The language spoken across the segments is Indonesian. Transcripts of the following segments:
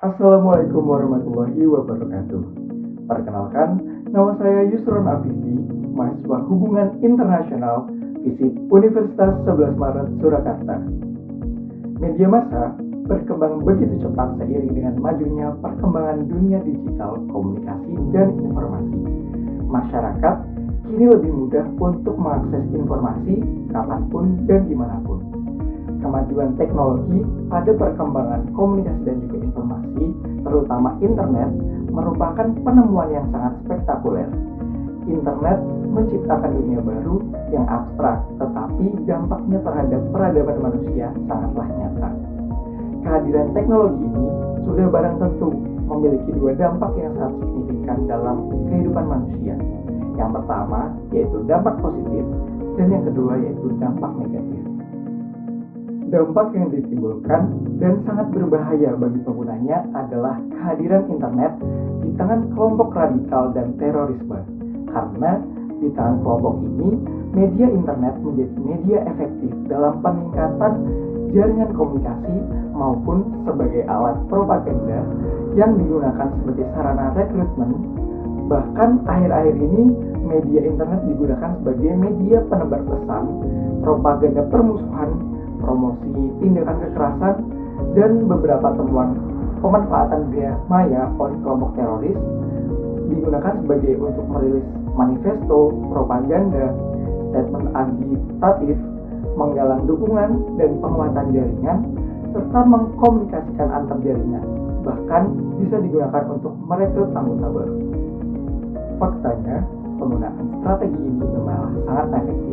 Assalamualaikum warahmatullahi wabarakatuh. Perkenalkan, nama saya Yusron Afifi, mahasiswa Hubungan Internasional FISIP Universitas 11 Maret Surakarta. Media massa berkembang begitu cepat seiring dengan majunya perkembangan dunia digital, komunikasi, dan informasi. Masyarakat kini lebih mudah untuk mengakses informasi kapan pun dan di mana pun kemajuan teknologi pada perkembangan komunikasi dan juga terutama internet, merupakan penemuan yang sangat spektakuler. Internet menciptakan dunia baru yang abstrak, tetapi dampaknya terhadap peradaban manusia sangatlah nyata. Kehadiran teknologi ini sudah barang tentu memiliki dua dampak yang sangat signifikan dalam kehidupan manusia. Yang pertama yaitu dampak positif, dan yang kedua yaitu dampak negatif dampak yang ditimbulkan dan sangat berbahaya bagi penggunanya adalah kehadiran internet di tangan kelompok radikal dan terorisme. Karena di tangan kelompok ini, media internet menjadi media efektif dalam peningkatan jaringan komunikasi maupun sebagai alat propaganda yang digunakan sebagai sarana rekrutmen. Bahkan akhir-akhir ini media internet digunakan sebagai media penebar pesan, propaganda permusuhan, promosi tindakan kekerasan, dan beberapa temuan pemanfaatan dunia maya oleh kelompok teroris digunakan sebagai untuk merilis manifesto, propaganda, statement agitatif, menggalang dukungan dan penguatan jaringan, serta mengkomunikasikan antar jaringan, bahkan bisa digunakan untuk merekrut anggota baru. Faktanya, penggunaan strategi ini memang sangat efektif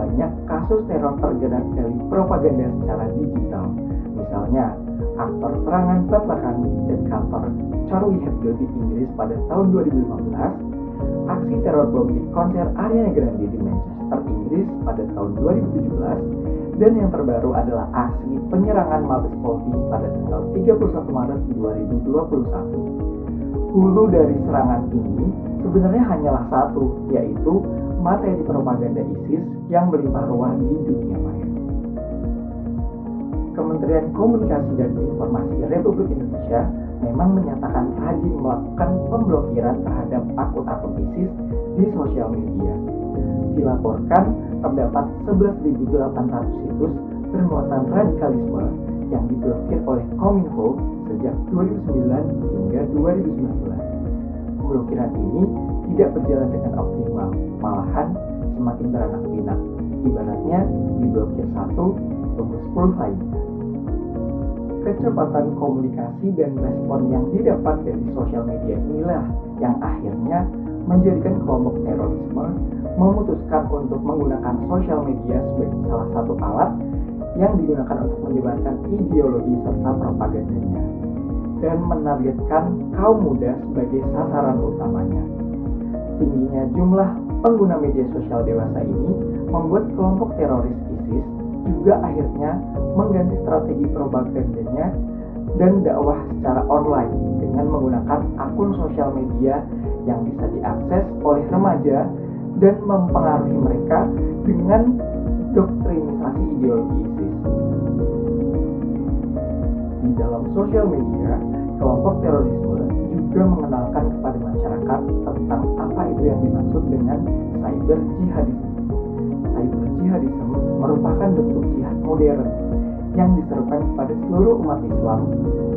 banyak kasus teror tergerak dari propaganda secara digital. Misalnya, aktor serangan Bataclan dan kantor Charlie Hebdo di Inggris pada tahun 2015, aksi teror bom di konser Ariana Grande di Manchester, Inggris pada tahun 2017, dan yang terbaru adalah aksi penyerangan Mabes Polri pada tanggal 31 Maret 2021. Hulu dari serangan ini sebenarnya hanyalah satu, yaitu materi propaganda ISIS yang melimpah ruah di dunia maya. Kementerian Komunikasi dan Informasi Republik Indonesia memang menyatakan rajin melakukan pemblokiran terhadap akun-akun ISIS di sosial media. Dilaporkan terdapat 11.800 situs bermuatan radikalisme yang diblokir oleh Kominfo sejak 2009 hingga 2019. Pemblokiran ini tidak berjalan dengan optimal, malahan semakin beranak pinak. Ibaratnya diblokir satu, tunggu sepuluh lainnya. Kecepatan komunikasi dan respon yang didapat dari sosial media inilah yang akhirnya menjadikan kelompok terorisme memutuskan untuk menggunakan sosial media sebagai salah satu alat yang digunakan untuk menyebarkan ideologi serta propagandanya dan menargetkan kaum muda sebagai sasaran utamanya tingginya jumlah pengguna media sosial dewasa ini membuat kelompok teroris ISIS juga akhirnya mengganti strategi propagandanya dan dakwah secara online dengan menggunakan akun sosial media yang bisa diakses oleh remaja dan mempengaruhi mereka dengan doktrinisasi ideologi ISIS. Di dalam sosial media, kelompok terorisme juga mengenalkan kepada masyarakat tentang apa itu yang dimaksud dengan cyber jihadisme. Cyber jihadisme merupakan bentuk jihad modern yang diserukan kepada seluruh umat Islam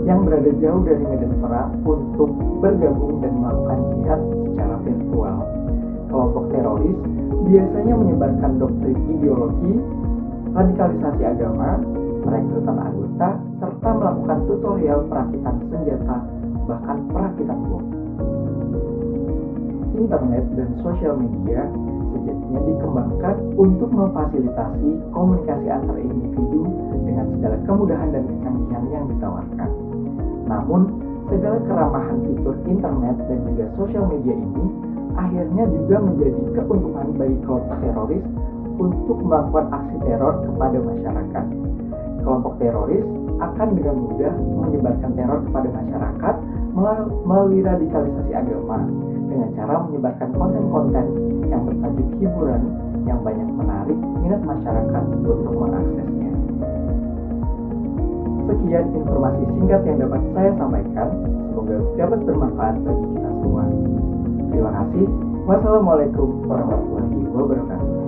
yang berada jauh dari medan perang untuk bergabung dan melakukan jihad secara virtual. Kelompok teroris biasanya menyebarkan doktrin ideologi, radikalisasi agama, perekrutan anggota, serta melakukan tutorial perakitan senjata bahkan perakitan bom. Internet dan sosial media sejatinya dikembangkan untuk memfasilitasi komunikasi antar individu dengan segala kemudahan dan kecanggihan yang ditawarkan. Namun, segala keramahan fitur internet dan juga sosial media ini akhirnya juga menjadi keuntungan bagi kelompok teroris untuk melakukan aksi teror kepada masyarakat. Kelompok teroris akan dengan mudah menyebarkan teror kepada masyarakat melalui radikalisasi agama dengan cara menyebarkan konten-konten yang bertajuk hiburan yang banyak menarik minat masyarakat untuk mengaksesnya. Sekian informasi singkat yang dapat saya sampaikan. Semoga dapat bermanfaat bagi kita semua. Terima kasih. Wassalamualaikum warahmatullahi wabarakatuh.